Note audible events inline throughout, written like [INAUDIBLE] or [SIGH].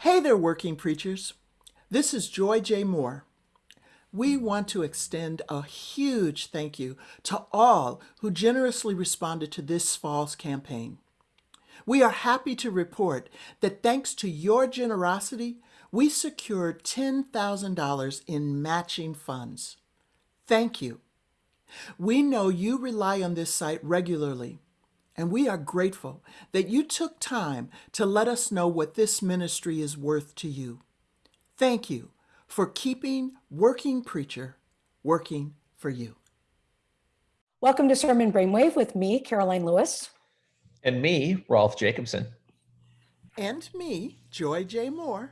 Hey there, working preachers. This is Joy J. Moore. We want to extend a huge thank you to all who generously responded to this fall's campaign. We are happy to report that thanks to your generosity, we secured $10,000 in matching funds. Thank you. We know you rely on this site regularly and we are grateful that you took time to let us know what this ministry is worth to you. Thank you for keeping Working Preacher working for you. Welcome to Sermon Brainwave with me, Karoline Lewis. And me, Rolf Jacobson. And me, Joy J. Moore.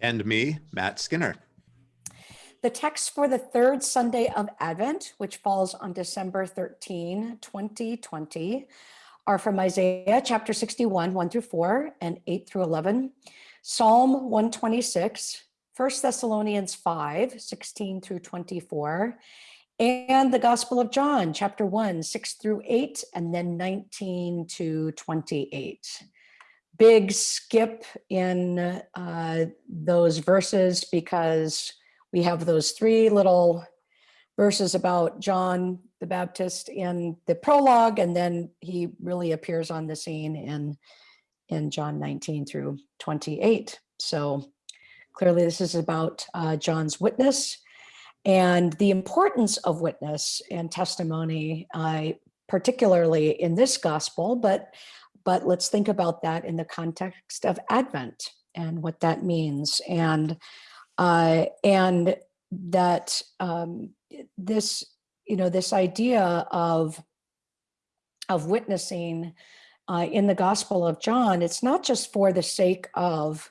And me, Matt Skinner. The text for the third Sunday of Advent, which falls on December 13, 2020, are from Isaiah chapter 61, 1 through 4 and 8 through 11, Psalm 126, 1 Thessalonians 5, 16 through 24, and the Gospel of John, chapter 1, 6 through 8, and then 19 to 28. Big skip in uh, those verses because we have those three little verses about John the Baptist in the prologue, and then he really appears on the scene in, in John 19 through 28. So clearly this is about uh, John's witness and the importance of witness and testimony, uh, particularly in this gospel, but, but let's think about that in the context of Advent and what that means. And, uh, and that um, this you know, this idea of, of witnessing uh, in the Gospel of John, it's not just for the sake of,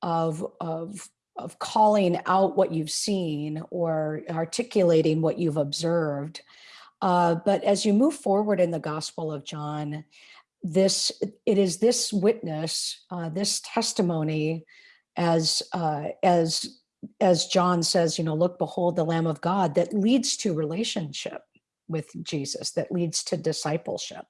of, of, of calling out what you've seen or articulating what you've observed. Uh, but as you move forward in the Gospel of John, this it is this witness, uh, this testimony, as uh, as as John says, you know, look, behold the Lamb of God that leads to relationship with Jesus, that leads to discipleship.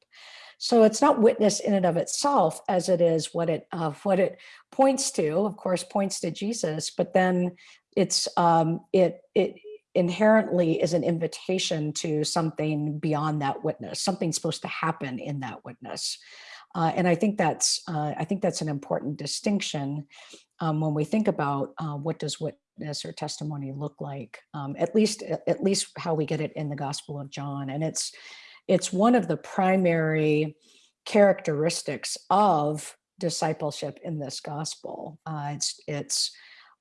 So it's not witness in and of itself as it is what it uh, what it points to, of course, points to Jesus, but then it's um, it it inherently is an invitation to something beyond that witness, Something's supposed to happen in that witness. Uh, and I think that's uh, I think that's an important distinction um, when we think about uh, what does witness or testimony look like, um, at least at least how we get it in the Gospel of John. And it's it's one of the primary characteristics of discipleship in this gospel. Uh, it's it's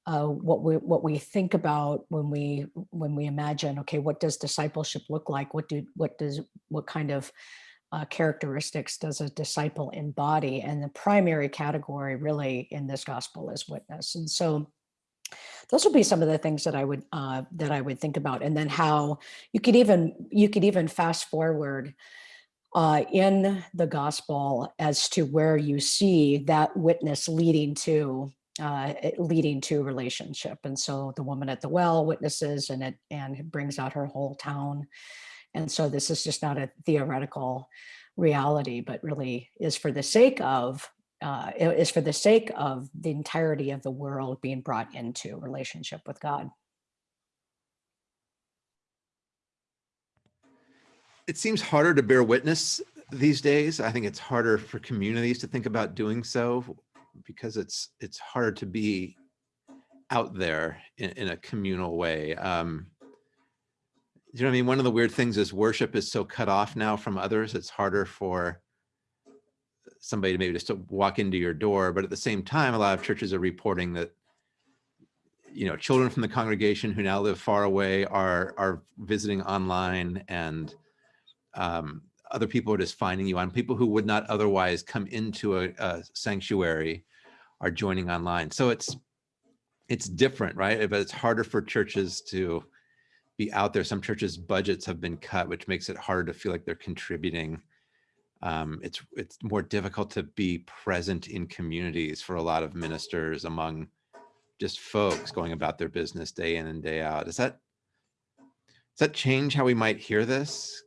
uh, what we what we think about when we when we imagine okay what does discipleship look like what do what does what kind of uh, characteristics does a disciple embody? And the primary category really in this gospel is witness. And so those would be some of the things that I would uh, that I would think about. And then how you could even you could even fast forward uh, in the gospel as to where you see that witness leading to uh, leading to relationship. And so the woman at the well witnesses and it and it brings out her whole town. And so this is just not a theoretical reality, but really is for the sake of uh, is for the sake of the entirety of the world being brought into relationship with God. It seems harder to bear witness these days. I think it's harder for communities to think about doing so because it's it's harder to be out there in, in a communal way. Um, you know what I mean? One of the weird things is worship is so cut off now from others. It's harder for somebody to maybe just walk into your door. But at the same time, a lot of churches are reporting that, you know, children from the congregation who now live far away are, are visiting online and um, other people are just finding you on people who would not otherwise come into a, a sanctuary are joining online. So it's, it's different, right? But it's harder for churches to, be out there. Some churches budgets have been cut, which makes it harder to feel like they're contributing. Um, it's it's more difficult to be present in communities for a lot of ministers among just folks going about their business day in and day out. Does that does that change how we might hear this?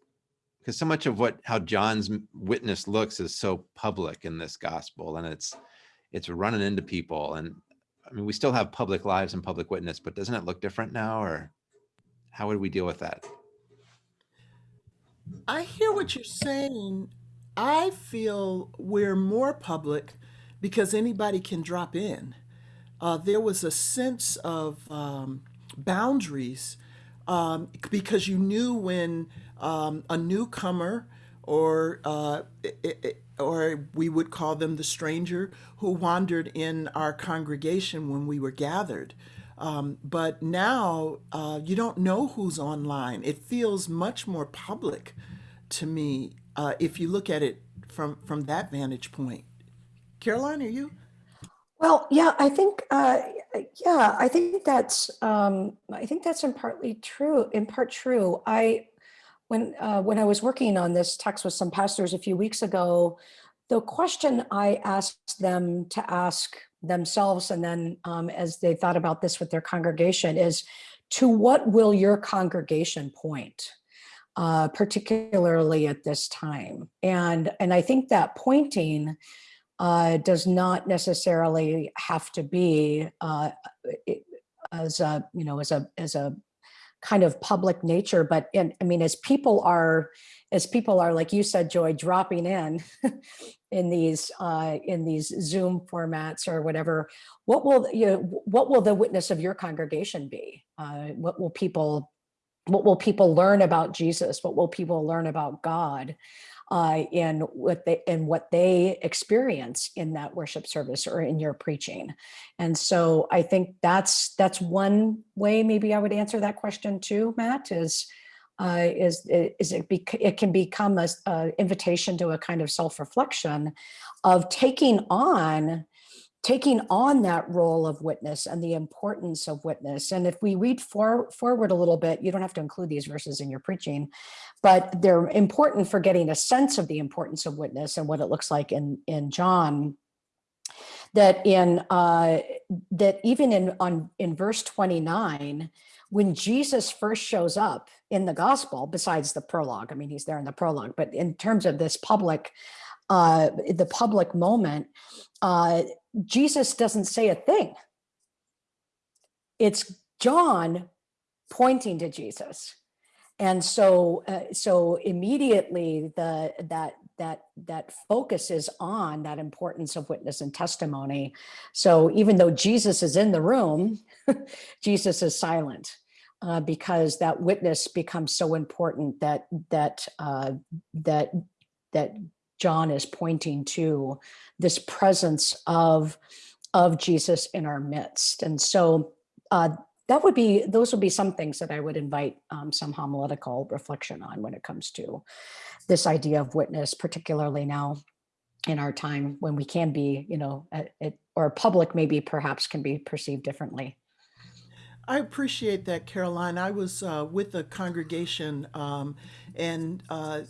Because so much of what how John's witness looks is so public in this gospel, and it's it's running into people. And I mean, we still have public lives and public witness, but doesn't it look different now or how would we deal with that? I hear what you're saying. I feel we're more public because anybody can drop in. Uh, there was a sense of um, boundaries um, because you knew when um, a newcomer or uh, i- i- or we would call them the stranger who wandered in our congregation when we were gathered. Um, but now uh, you don't know who's online. It feels much more public to me uh, if you look at it from from that vantage point. Karoline, are you? Well, yeah, I think, uh, yeah, I think that's, um, I think that's in partly true, in part true. I, when, uh, when I was working on this text with some pastors a few weeks ago, the question I asked them to ask themselves and then um, as they thought about this with their congregation is, to what will your congregation point? Uh, particularly at this time. And, and I think that pointing uh, does not necessarily have to be uh, as a, you know, as a, as a kind of public nature, but in, I mean, as people are, as people are, like you said, Joy, dropping in [LAUGHS] in these, uh, in these Zoom formats or whatever, what will, you know, what will the witness of your congregation be? Uh, What will people, what will people learn about Jesus? What will people learn about God? uh, in what they in what they experience in that worship service or in your preaching. And so I think that's that's one way maybe I would answer that question too, Matt, is uh, is is it bec- it can become a, a invitation to a kind of self-reflection of taking on taking on that role of witness and the importance of witness. And if we read for, forward a little bit, you don't have to include these verses in your preaching, but they're important for getting a sense of the importance of witness and what it looks like in, in John. That in uh, that even in on in verse 29, when Jesus first shows up in the gospel, besides the prologue, I mean, he's there in the prologue, but in terms of this public, uh, the public moment, uh, Jesus doesn't say a thing. It's John pointing to Jesus. And so, uh, so immediately the that that that focus is on that importance of witness and testimony. So even though Jesus is in the room, [LAUGHS] Jesus is silent uh, because that witness becomes so important that that uh, that that John is pointing to this presence of of Jesus in our midst. And so uh, that would be those would be some things that I would invite um, some homiletical reflection on when it comes to this idea of witness, particularly now in our time when we can be, you know, or public maybe perhaps can be perceived differently. I appreciate that, Karoline. I was uh, with a congregation, um, and uh,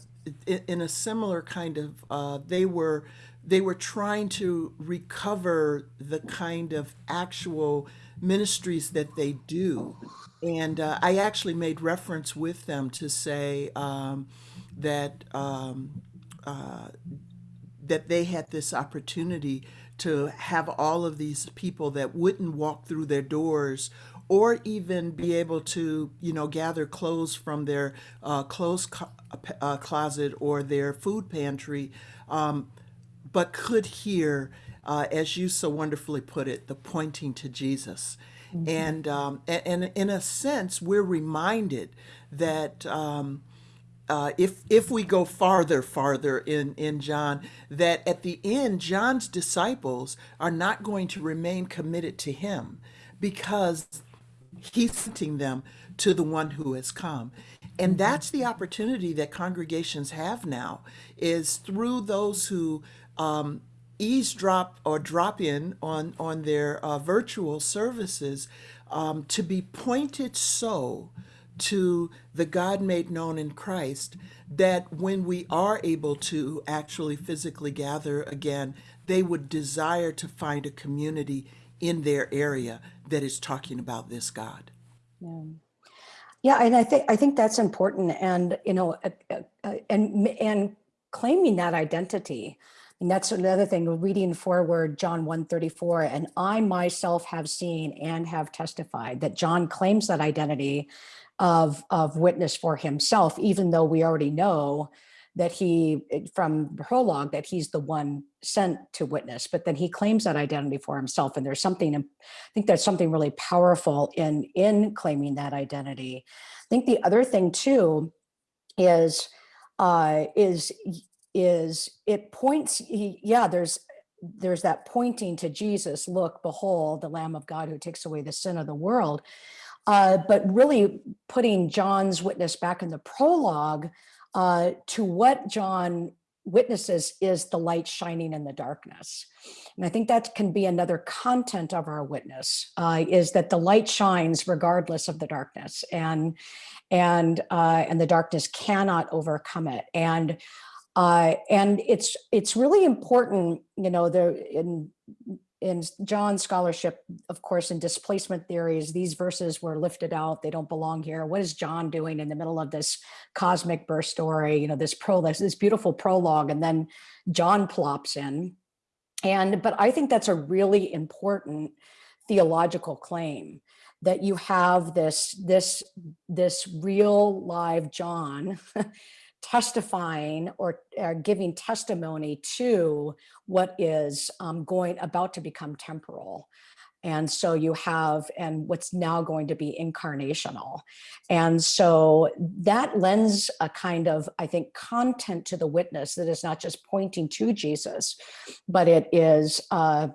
in a similar kind of, uh, they were they were trying to recover the kind of actual ministries that they do, and uh, I actually made reference with them to say um, that. Um, that they had this opportunity to have all of these people that wouldn't walk through their doors or even be able to, you know, gather clothes from their uh, clothes co- uh, closet or their food pantry, um, but could hear, uh, as you so wonderfully put it, the pointing to Jesus. And, um, a- and in a sense, we're reminded that. Um, uh, if if we go farther, farther in in John, that at the end, John's disciples are not going to remain committed to him because he's sending them to the one who has come. And that's the opportunity that congregations have now is through those who um, eavesdrop or drop in on on their uh, virtual services um, to be pointed so to the God made known in Christ that when we are able to actually physically gather again, they would desire to find a community in their area that is talking about this God. Yeah. Yeah, and I think I think that's important, and you know, uh, uh, uh, and and claiming that identity. And that's another thing, reading forward John 134, and I myself have seen and have testified that John claims that identity of, of witness for himself, even though we already know that he, from prologue, that he's the one sent to witness, but then he claims that identity for himself. And there's something, I think there's something really powerful in, in claiming that identity. I think the other thing too is, uh, is, is it points, yeah, there's, there's that pointing to Jesus, look, behold, the Lamb of God who takes away the sin of the world. Uh, but really putting John's witness back in the prologue uh, to what John witnesses is the light shining in the darkness. And I think that can be another content of our witness uh, is that the light shines regardless of the darkness and and uh, and the darkness cannot overcome it. And uh, and it's it's really important, you know, there in in John's scholarship, of course, in displacement theories, these verses were lifted out. They don't belong here. What is John doing in the middle of this cosmic birth story? You know, this prologue, this beautiful prologue, and then John plops in. And but I think that's a really important theological claim that you have this this this real live John [LAUGHS] testifying or, or giving testimony to what is um, going about to become temporal. And so you have, and what's now going to be incarnational. And so that lends a kind of, I think, content to the witness that is not just pointing to Jesus, but it is, uh,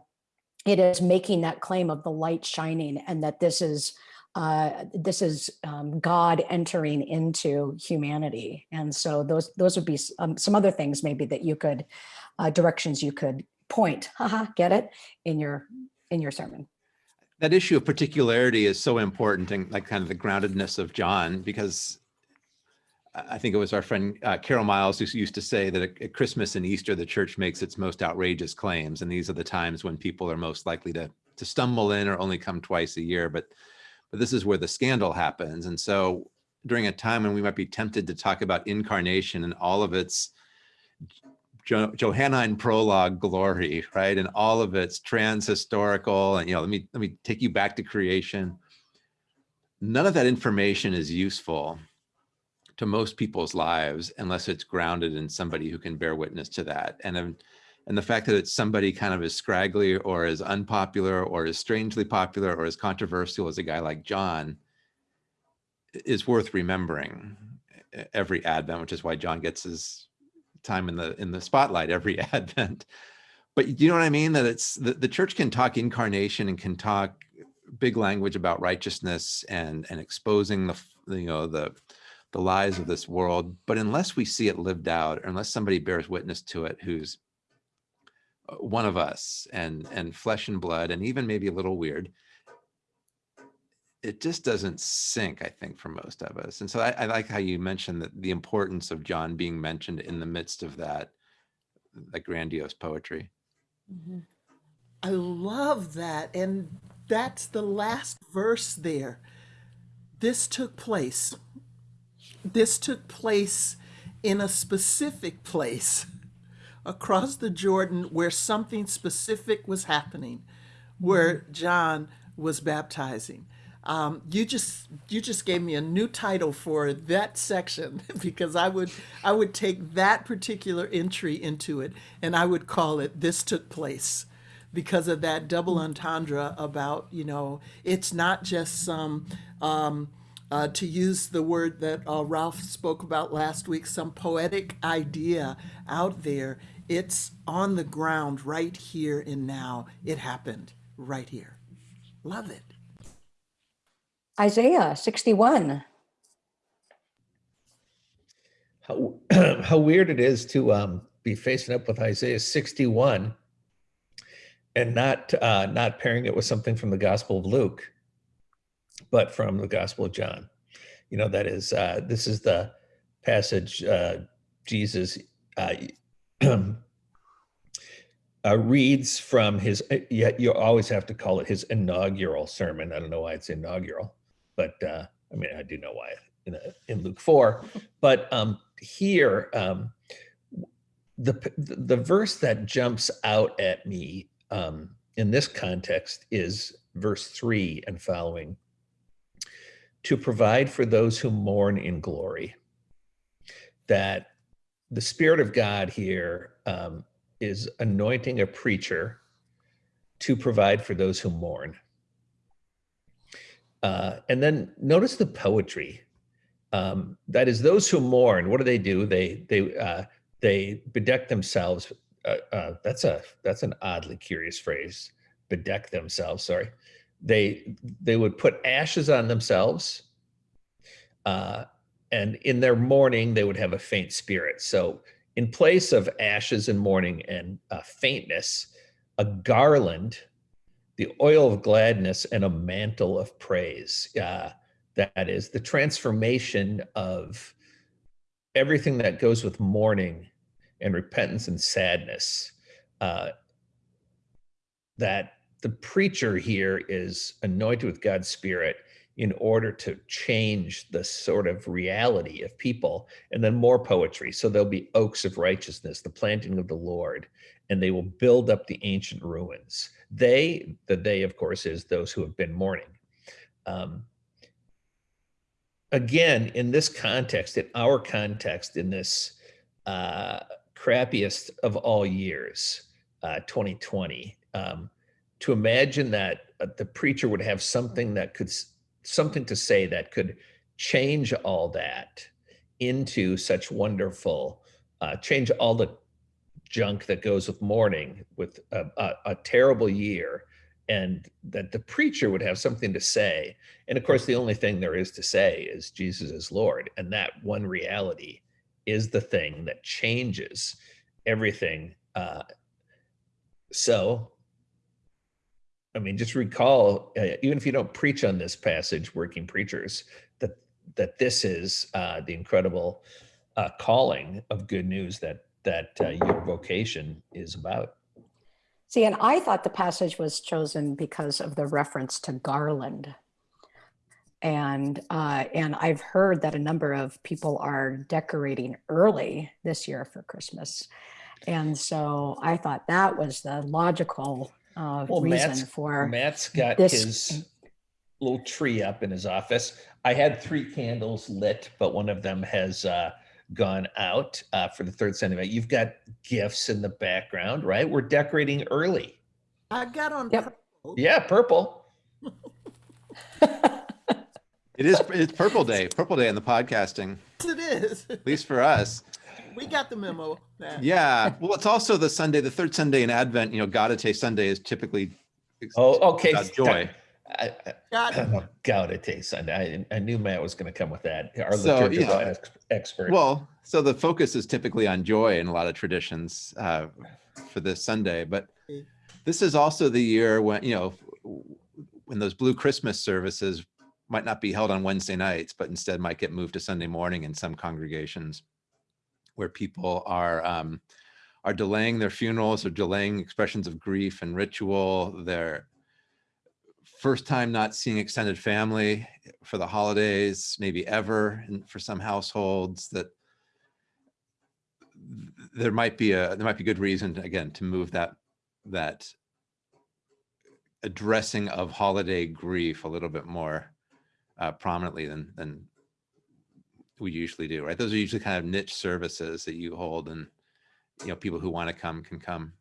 it is making that claim of the light shining and that this is uh, this is um, God entering into humanity. And so those those would be um, some other things maybe that you could, uh, directions you could point, haha, get it, in your in your sermon. That issue of particularity is so important and like kind of the groundedness of John, because I think it was our friend uh, Carol Miles who used to say that at at Christmas and Easter, the church makes its most outrageous claims. And these are the times when people are most likely to, to stumble in or only come twice a year. But but this is where the scandal happens. And so during a time when we might be tempted to talk about incarnation and all of its jo Johannine prologue glory, right? And all of its trans-historical and, you know, let me, let me take you back to creation. None of that information is useful to most people's lives unless it's grounded in somebody who can bear witness to that. And and the fact that it's somebody kind of as scraggly or as unpopular or as strangely popular or as controversial as a guy like John is worth remembering every Advent, which is why John gets his time in the in the spotlight every [LAUGHS] Advent. But you know what I mean? That it's the, the church can talk incarnation and can talk big language about righteousness and and exposing the you know the the lies of this world. But unless we see it lived out, or unless somebody bears witness to it who's Uh, one of us and and flesh and blood and even maybe a little weird it just doesn't sink i think for most of us and so i, I like how you mentioned that the importance of john being mentioned in the midst of that that grandiose poetry mm-hmm. I love that. And that's the last verse there. This took place. This took place in a specific place across the Jordan where something specific was happening, where John was baptizing. Um, you just you just gave me a new title for that section [LAUGHS] because I would I would take that particular entry into it and I would call it "This Took Place." because of that double entendre about you know it's not just some um, uh, to use the word that uh, Rolf spoke about last week some poetic idea out there. It's on the ground right here and now. It happened right here. Love it. Isaiah 61. How, [CLEARS THROAT] how weird it is to um, be facing up with Isaiah 61 and not uh, not pairing it with something from the Gospel of Luke, but from the Gospel of John. You know, that is uh, this is the passage uh, Jesus uh, [CLEARS THROAT] uh, reads from his. uh, Yeah, you always have to call it his inaugural sermon. I don't know why it's inaugural, but uh, I mean I do know why in, in Luke four. [LAUGHS] But um, here, um, the the the verse that jumps out at me um, in this context is verse three and following. To provide for those who mourn in glory. That the Spirit of God here um, is anointing a preacher to provide for those who mourn. Uh, and then notice the poetry. Um, that is, those who mourn. What do they do? They they uh, they bedeck themselves. Uh, uh, that's a that's an oddly curious phrase. Bedeck themselves. Sorry. They they would put ashes on themselves, uh, and in their mourning they would have a faint spirit. So in place of ashes and mourning and uh, faintness, a garland, the oil of gladness, and a mantle of praise. Uh, that is the transformation of everything that goes with mourning and repentance and sadness. Uh, that the preacher here is anointed with God's Spirit in order to change the sort of reality of people, and then more poetry. So there'll be oaks of righteousness, the planting of the Lord, and they will build up the ancient ruins. They, the they, of course, is those who have been mourning. Um, again, in this context, in our context, in this uh, crappiest of all years, uh, 2020, um, to imagine that uh, the preacher would have something that could, something to say that could change all that into such wonderful, uh, change all the junk that goes with mourning with a, a, a terrible year and that the preacher would have something to say. And of course the only thing there is to say is jesus is lord and that one reality is the thing that changes everything uh, so i mean just recall uh, even if you don't preach on this passage working preachers that that this is uh, the incredible uh, calling of good news that that uh, your vocation is about See, and I thought the passage was chosen because of the reference to garland. And uh, and I've heard that a number of people are decorating early this year for Christmas, and so I thought that was the logical uh, Well, reason Matt's- for Matt's got this- his little tree up in his office. I had three candles lit, but one of them has uh, gone out uh, for the third Sunday. night. You've got gifts in the background, right? We're decorating early. I got on Yep. purple. Yeah, purple. [LAUGHS] It is, it's Purple Day, Purple Day in the podcasting, Yes, it is. at least for us. [LAUGHS] We got the memo. Matt. Yeah. Well, it's also the Sunday, the third Sunday in Advent, you know, Gaudete Sunday is typically Oh, okay. about joy. I, I, Got it. oh, Gaudete Sunday. I, I knew Matt was going to come with that. Our So, liturgical yeah. ex- expert. Well, so the focus is typically on joy in a lot of traditions uh, for this Sunday, but this is also the year when, you know, when those blue Christmas services might not be held on Wednesday nights, but instead might get moved to Sunday morning in some congregations where people are um, are delaying their funerals or delaying expressions of grief and ritual. They're first time not seeing extended family for the holidays, maybe ever and for some households that there might be a there might be good reason again to move that that addressing of holiday grief a little bit more uh, prominently than than we usually do right those are usually kind of niche services that you hold and you know people who want to come can come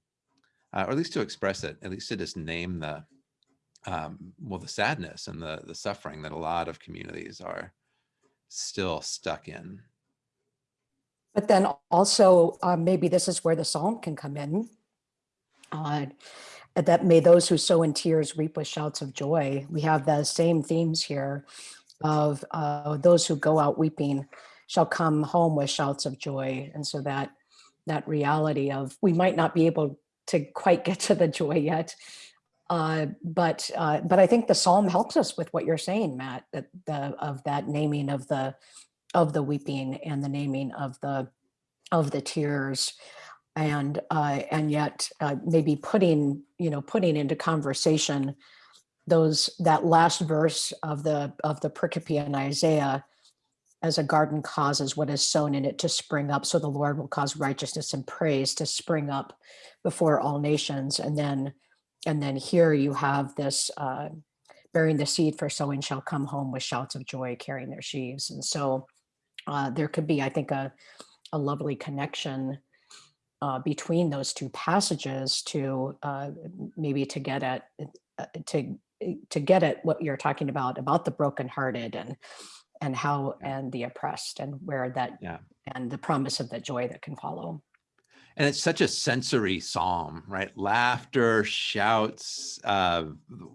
uh, or at least to express it at least to just name the um, well the sadness and the the suffering that a lot of communities are still stuck in But then also, uh, maybe this is where the psalm can come in. Uh, that may those who sow in tears reap with shouts of joy. We have the same themes here of uh, those who go out weeping shall come home with shouts of joy. And so that that reality of we might not be able to quite get to the joy yet. Uh, but uh, but I think the psalm helps us with what you're saying, Matt, that the of that naming of the of the weeping and the naming of the of the tears and uh, and yet uh, maybe putting you know putting into conversation those that last verse of the of the pericope in Isaiah as a garden causes what is sown in it to spring up. So the Lord will cause righteousness and praise to spring up before all nations. And then, and then here you have this uh, bearing the seed for sowing shall come home with shouts of joy, carrying their sheaves. And so uh, there could be, I think, a, a lovely connection uh, between those two passages to uh, maybe to get at uh, to to get at what you're talking about about the brokenhearted and and how and the oppressed and where that Yeah. and the promise of the joy that can follow. And it's such a sensory psalm, right? Laughter, shouts, uh,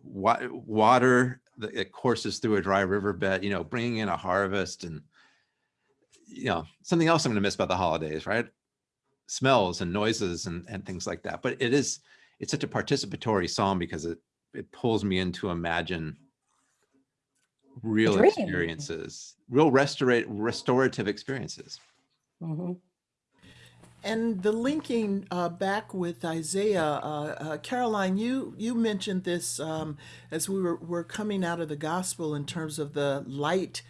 wa- water that courses through a dry riverbed, you know, bringing in a harvest and, you know, something else I'm going to miss about the holidays, right? Smells and noises and, and things like that. But it is, it's such a participatory psalm because it, it pulls me in to imagine real dream. experiences, real restorate, restorative experiences. Mhm. And the linking uh, back with Isaiah, uh, uh, Karoline, you you mentioned this um, as we were, were coming out of the gospel in terms of the light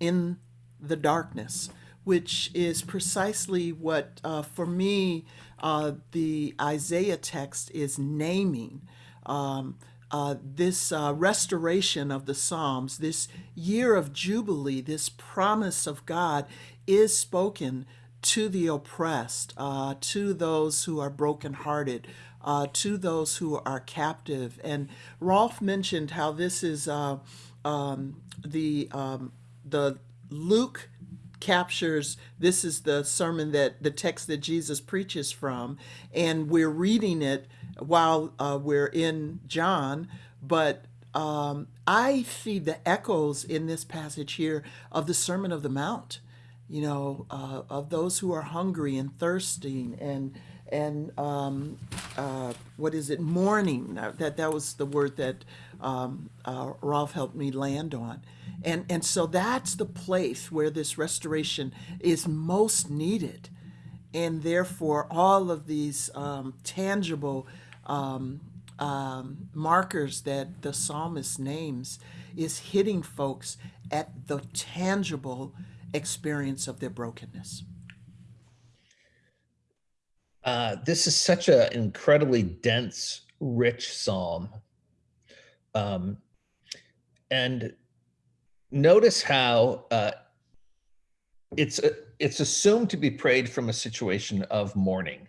in the darkness, which is precisely what, uh, for me, uh, the Isaiah text is naming. Um, uh, this uh, restoration of the Psalms, this year of Jubilee, this promise of God is spoken to the oppressed, uh, to those who are brokenhearted, uh, to those who are captive. And Rolf mentioned how this is uh, um, the um, the Luke captures this is the sermon that the text that Jesus preaches from, and we're reading it while uh, we're in John, but um, I see the echoes in this passage here of the Sermon of the Mount you know, uh, of those who are hungry and thirsting and and um, uh, what is it, mourning? That that was the word that um, uh, Rolf helped me land on, and and so that's the place where this restoration is most needed, and therefore all of these um, tangible um, um, markers that the psalmist names is hitting folks at the tangible experience of their brokenness. Uh, this is such an incredibly dense, rich psalm. Um, and notice how uh, it's uh, it's assumed to be prayed from a situation of mourning,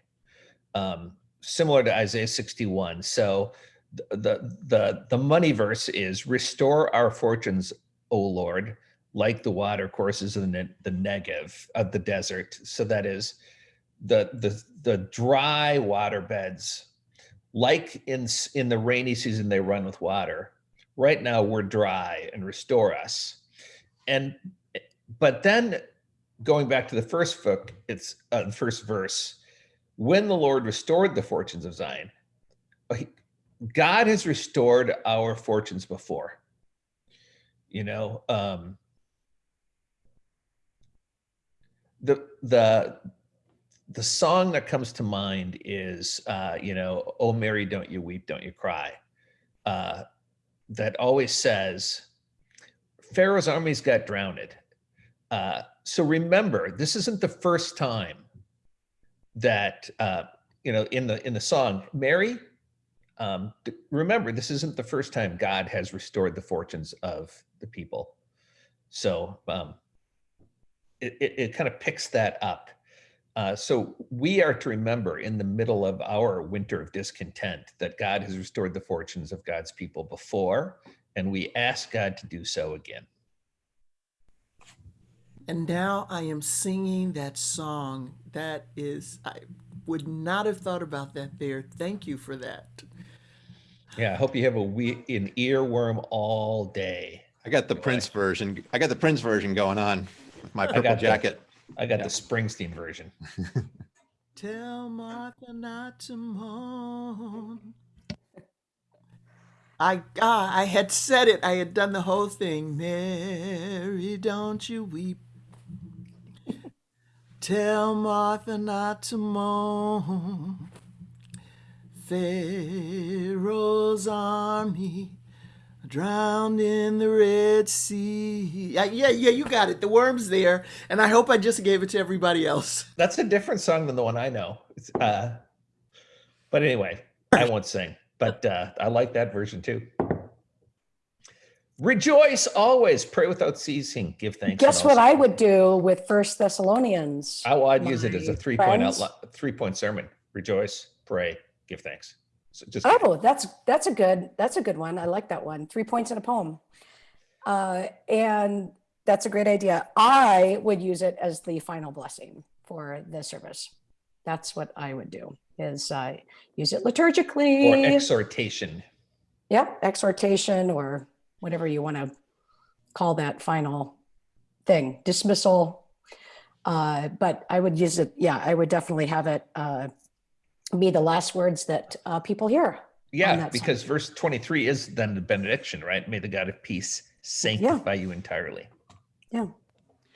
um, similar to Isaiah 61. So th- the the the money verse is "Restore our fortunes, O Lord, like the water courses in the, the Negev of the desert." So that is the the the dry water beds like in in the rainy season they run with water right now we're dry and restore us. And but then going back to the first book it's uh, the first verse when the lord restored the fortunes of zion uh, god has restored our fortunes before. You know um the the the song that comes to mind is uh, you know oh mary don't you weep don't you cry uh, that always says pharaoh's armies got drowned. Uh, so remember this isn't the first time that uh, you know in the in the song mary um, remember this isn't the first time god has restored the fortunes of the people. So um, it, it, it kind of picks that up uh, so we are to remember in the middle of our winter of discontent that God has restored the fortunes of God's people before, and we ask God to do so again. And now I am singing that song. That is, I would not have thought about that there. Thank you for that. Yeah, I hope you have a we an earworm all day. I got the Prince version. I got the Prince version going on with my got purple the- jacket. I got Yeah. the Springsteen version. [LAUGHS] Tell Martha not to moan. I ah, I had said it. I had done the whole thing. Mary, don't you weep. Tell Martha not to moan. Pharaoh's army drowned in the Red Sea. Yeah, yeah, yeah, you got it. The worm's there, and I hope I just gave it to everybody else. [LAUGHS] That's a different song than the one I know. It's, uh, but anyway, I won't sing. But uh, I like that version too. Rejoice always, pray without ceasing, give thanks. Guess what I would do with First Thessalonians? I will I'd use it as a my three point friends. outline, three point sermon. Rejoice, pray, give thanks. So just Oh, that's that's a good that's a good one. I like that one. Three points in a poem, uh, and that's a great idea. I would use it as the final blessing for the service. That's what I would do. Is uh, use it liturgically or exhortation. Yep, exhortation or whatever you want to call that final thing, dismissal. Uh, but I would use it. Yeah, I would definitely have it uh, be the last words that uh, people hear. Yeah, that because verse 23 is then the benediction, right? May the God of peace sanctify you entirely. Yeah.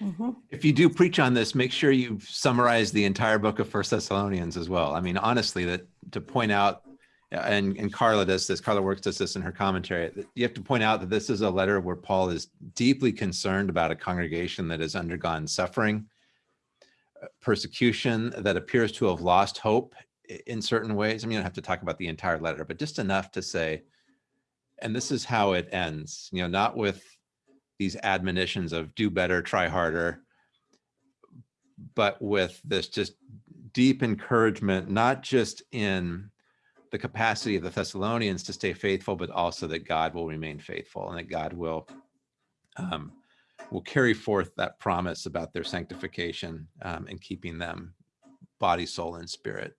Mhm. If you do preach on this, make sure you summarize the entire book of First Thessalonians as well. I mean, honestly, that to point out, and and Carla does this. Carla Works does this in her commentary. that You have to point out that this is a letter where Paul is deeply concerned about a congregation that has undergone suffering, uh, persecution, that appears to have lost hope i- in certain ways. I mean, don't have to talk about the entire letter, but just enough to say, and this is how it ends. You know, not with these admonitions of do better, try harder, but with this just deep encouragement, not just in the capacity of the Thessalonians to stay faithful, but also that God will remain faithful and that God will um, will carry forth that promise about their sanctification um, and keeping them body, soul, and spirit